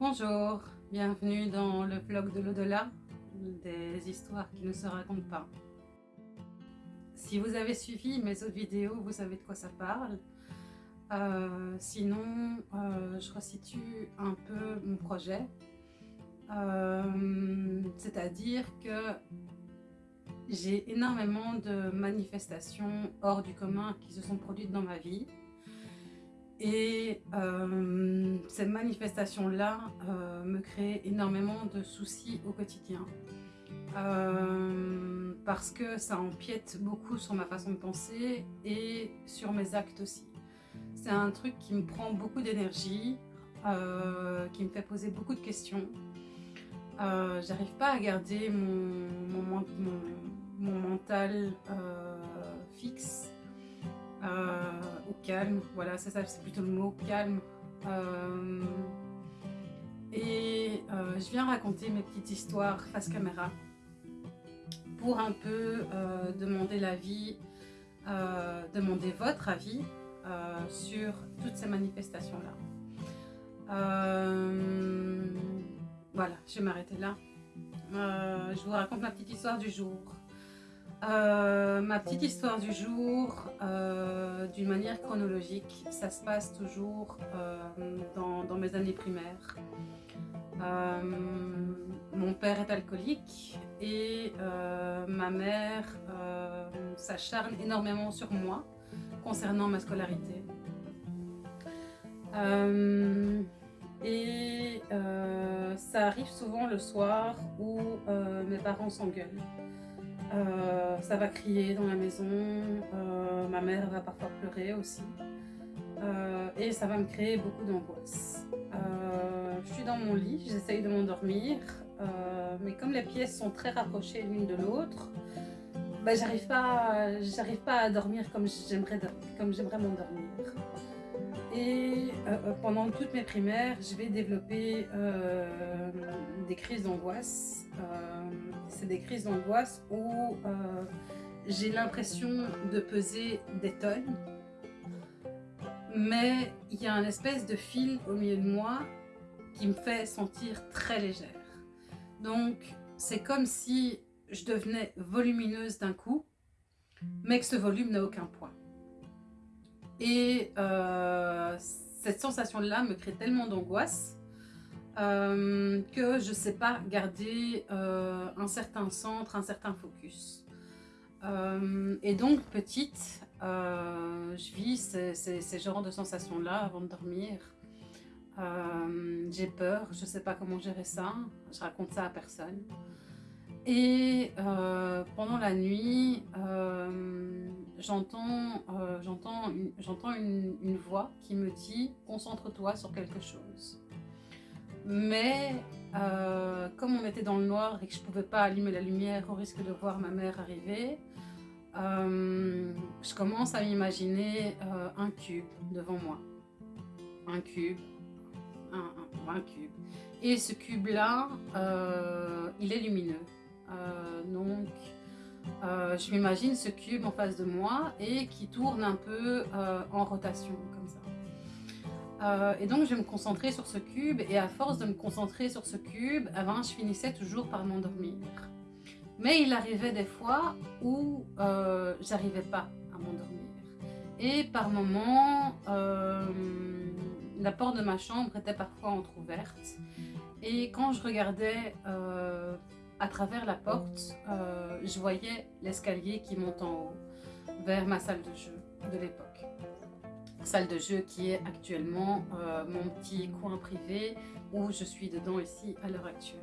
Bonjour, bienvenue dans le vlog de l'au-delà, des histoires qui ne se racontent pas. Si vous avez suivi mes autres vidéos, vous savez de quoi ça parle. Euh, sinon, euh, je resitue un peu mon projet. Euh, c'est-à-dire que j'ai énormément de manifestations hors du commun qui se sont produites dans ma vie. Et euh, ces manifestations-là euh, me créent énormément de soucis au quotidien. Euh, parce que ça empiète beaucoup sur ma façon de penser et sur mes actes aussi. C'est un truc qui me prend beaucoup d'énergie, qui me fait poser beaucoup de questions. J'arrive pas à garder mon, mental fixe au calme. Voilà, c'est ça, c'est plutôt le mot calme. Euh, et euh, je viens raconter mes petites histoires face caméra pour un peu demander l'avis, demander votre avis sur toutes ces manifestations-là. voilà, je vais m'arrêter là. je vous raconte ma petite histoire du jour. Euh, ma petite histoire du jour, euh, d'une manière chronologique, ça se passe toujours euh, dans, mes années primaires. mon père est alcoolique et ma mère s'acharne énormément sur moi concernant ma scolarité. et ça arrive souvent le soir où mes parents s'engueulent. Euh, ça va crier dans la maison, euh, ma mère va parfois pleurer aussi. Euh, et ça va me créer beaucoup d'angoisse. je suis dans mon lit, j'essaye de m'endormir, mais comme les pièces sont très rapprochées l'une de l'autre, bah, j'arrive pas, pas à dormir comme j'aimerais m'endormir. Et pendant toutes mes primaires, je vais développer des crises d'angoisse c'est des crises d'angoisse où euh, j'ai l'impression de peser des tonnes, mais il y a un espèce de fil au milieu de moi qui me fait sentir très légère. Donc, c'est comme si je devenais volumineuse d'un coup, mais que ce volume n'a aucun poids. Et euh, cette sensation-là me crée tellement d'angoisse euh, que je ne sais pas garder euh, un certain centre, un certain focus. Et donc, petite, je vis ces, ces, genres de sensations-là avant de dormir. J'ai peur, je ne sais pas comment gérer ça, je raconte ça à personne. Et pendant la nuit, j'entends une, une voix qui me dit « concentre-toi sur quelque chose ». Mais euh, comme on était dans le noir et que je ne pouvais pas allumer la lumière au risque de voir ma mère arriver, euh, je commence à m'imaginer euh, un cube devant moi. Un cube, un, cube. Et ce cube-là, il est lumineux. donc, je m'imagine ce cube en face de moi et qui tourne un peu en rotation, comme ça. Euh, et donc je vais me concentrer sur ce cube et à force de me concentrer sur ce cube, eh ben, je finissais toujours par m'endormir. Mais il arrivait des fois où euh, j'arrivais pas à m'endormir. Et par moments, euh, la porte de ma chambre était parfois entr'ouverte. Et quand je regardais euh, à travers la porte, je voyais l'escalier qui monte en haut vers ma salle de jeu de l'époque salle de jeu qui est actuellement euh, mon petit coin privé où je suis dedans ici à l'heure actuelle.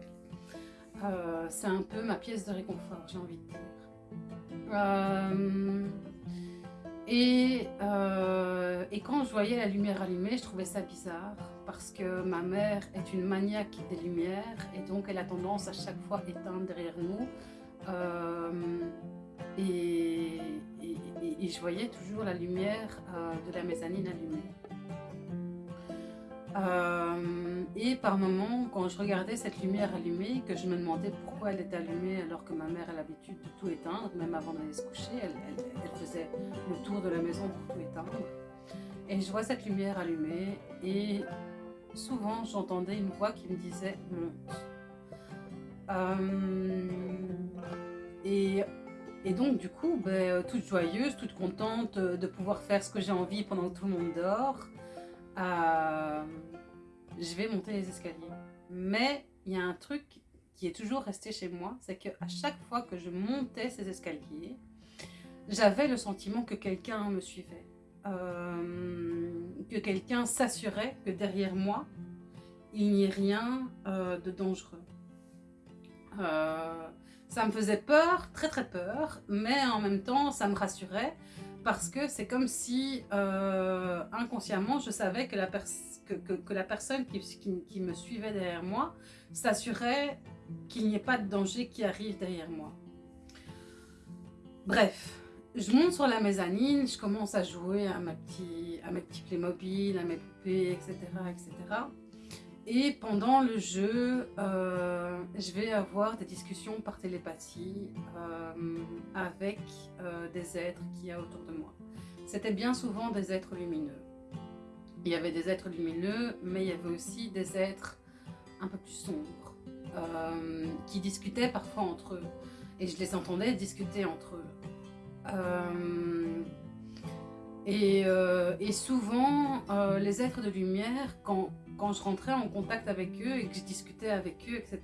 Euh, c'est un peu ma pièce de réconfort, j'ai envie de dire. Euh, et, et, quand je voyais la lumière allumée, je trouvais ça bizarre parce que ma mère est une maniaque des lumières et donc elle a tendance à chaque fois éteindre derrière nous. Et, je voyais toujours la lumière euh, de la mezzanine allumée. Euh, et par moments, quand je regardais cette lumière allumée, que je me demandais pourquoi elle était allumée alors que ma mère a l'habitude de tout éteindre, même avant d'aller se coucher, elle, faisait le tour de la maison pour tout éteindre. Et je vois cette lumière allumée et souvent j'entendais une voix qui me disait « monte euh, et, et, donc du coup, ben, toute joyeuse, toute contente de pouvoir faire ce que j'ai envie pendant que tout le monde dort, euh, je vais monter les escaliers. Mais il y a un truc qui est toujours resté chez moi, c'est qu'à chaque fois que je montais ces escaliers, j'avais le sentiment que quelqu'un me suivait. Euh, que quelqu'un s'assurait que derrière moi, il n'y ait rien euh, de dangereux. Euh, ça me faisait peur, très très peur, mais en même temps, ça me rassurait parce que c'est comme si inconsciemment, je savais que la, personne qui, me suivait derrière moi s'assurait qu'il n'y ait pas de danger qui arrive derrière moi. Bref, je monte sur la mezzanine, je commence à jouer à, ma à mes petits Playmobil, à mes poupées, etc. etc. Et pendant le jeu, euh, je vais avoir des discussions par télépathie euh, avec euh, des êtres qu'il y a autour de moi. C'était bien souvent des êtres lumineux. Il y avait des êtres lumineux, mais il y avait aussi des êtres un peu plus sombres, qui discutaient parfois entre eux. Et je les entendais discuter entre eux. Euh, euh, et, souvent, euh, les êtres de lumière, quand, quand, je rentrais en contact avec eux et que je discutais avec eux, etc.,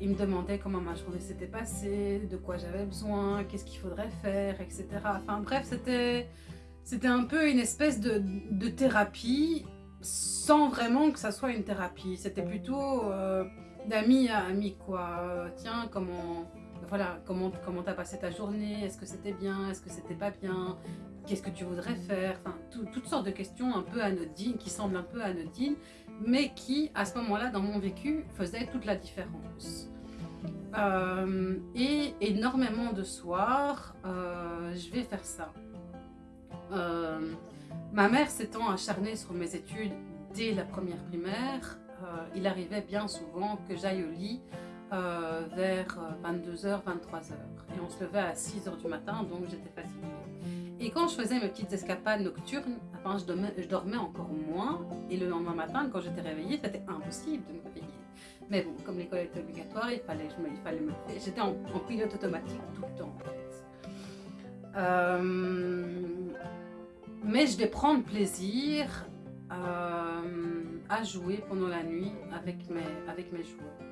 ils me demandaient comment ma journée s'était passée, de quoi j'avais besoin, qu'est-ce qu'il faudrait faire, etc. Enfin bref, c'était un peu une espèce de, de, thérapie sans vraiment que ça soit une thérapie. C'était plutôt d'ami à ami, quoi. tiens, comment voilà, comment comment t'as passé ta journée, est-ce que c'était bien, est-ce que c'était pas bien, qu'est-ce que tu voudrais faire, enfin toutes sortes de questions un peu anodines, qui semblent un peu anodines, mais qui à ce moment-là dans mon vécu faisaient toute la différence. Euh, et énormément de soirs, euh, je vais faire ça. Euh, ma mère s'étant acharnée sur mes études dès la première primaire, il arrivait bien souvent que j'aille au lit euh, vers 22h, euh, 23h. Et on se levait à 6h du matin, donc j'étais fatiguée. Et quand je faisais mes petites escapades nocturnes, enfin, je, dormais, encore moins. Et le lendemain matin, quand j'étais réveillée, c'était impossible de me réveiller. Mais bon, comme l'école était obligatoire, il fallait, je me, il fallait me J'étais en, pilote automatique tout le temps, en fait. Euh, mais je vais prendre plaisir à jouer pendant la nuit avec mes, avec mes joueurs.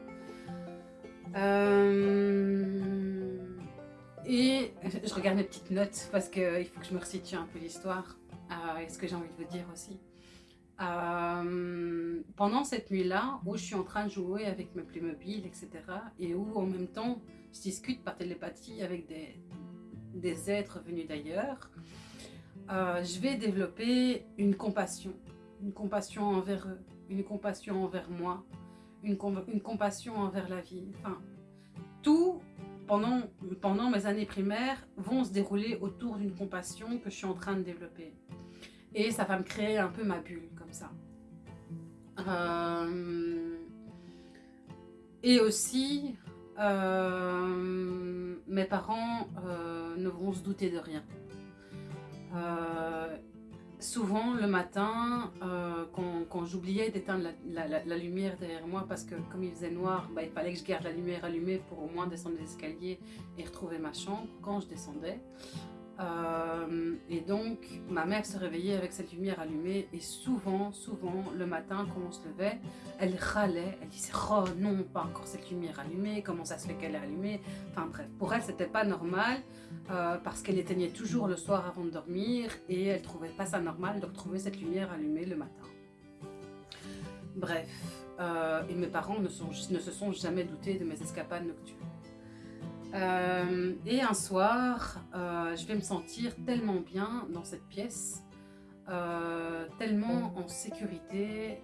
Euh, et je regarde mes petites notes parce qu'il faut que je me resitue un peu l'histoire euh, et ce que j'ai envie de vous dire aussi. Euh, pendant cette nuit-là, où je suis en train de jouer avec mes Playmobil, etc. Et où en même temps, je discute par télépathie avec des, des êtres venus d'ailleurs, je vais développer une compassion. Une compassion envers eux, une compassion envers moi, une, compassion envers la vie. Enfin, tout, pendant, pendant mes années primaires, vont se dérouler autour d'une compassion que je suis en train de développer. Et ça va me créer un peu ma bulle, comme ça. Euh, et aussi, euh, mes parents euh, ne vont se douter de rien souvent le matin, euh, quand, j'oubliais d'éteindre la, lumière derrière moi parce que comme il faisait noir, bah, il fallait que je garde la lumière allumée pour au moins descendre les escaliers et retrouver ma chambre quand je descendais. Euh, et donc, ma mère se réveillait avec cette lumière allumée et souvent, souvent, le matin, quand on se levait, elle râlait, elle disait « Oh non, pas encore cette lumière allumée, comment ça se fait qu'elle est allumée ?» Enfin bref, pour elle, c'était pas normal euh, parce qu'elle éteignait toujours le soir avant de dormir et elle trouvait pas ça normal de retrouver cette lumière allumée le matin. Bref, euh, et mes parents ne, ne se sont jamais doutés de mes escapades nocturnes. Euh, et un soir, euh, je vais me sentir tellement bien dans cette pièce, euh, tellement en sécurité,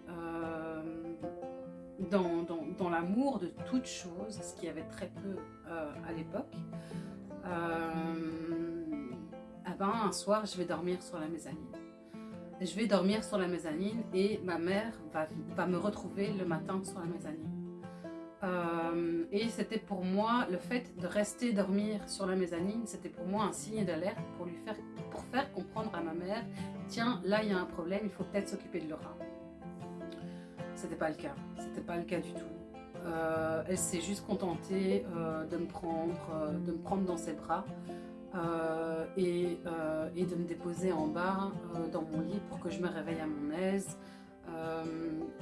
dans, l'amour de toute chose, ce qui y avait très peu à l'époque. Eh ben, un soir, je vais dormir sur la mezzanine. Je vais dormir sur la mezzanine et ma mère va me retrouver le matin sur la mezzanine. Euh, et c'était pour moi, le fait de rester dormir sur la mezzanine, c'était pour moi un signe d'alerte pour lui faire, comprendre à ma mère, tiens, là il y a un problème, il faut peut-être s'occuper de Laura. C'était pas le cas. C'était pas le cas du tout. Euh, elle s'est juste contentée euh, de, me prendre, de me prendre dans ses bras et, de me déposer en bas dans mon lit pour que je me réveille à mon aise.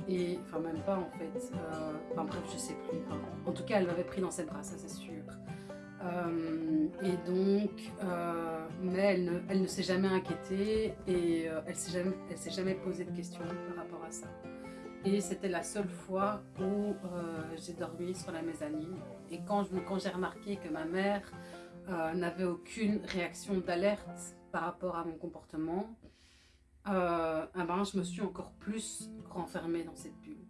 Et enfin même pas en fait. enfin bref, je sais plus. en tout cas, elle m'avait pris dans ses bras, ça c'est sûr. et donc, mais elle ne, elle ne s'est jamais inquiétée et elle s'est jamais, s'est jamais posé de questions par rapport à ça. Et c'était la seule fois où euh, j'ai dormi sur la mezzanine. Et quand, quand j'ai remarqué que ma mère euh, n'avait aucune réaction d'alerte par rapport à mon comportement, euh, je me suis encore plus renfermée dans cette bulle.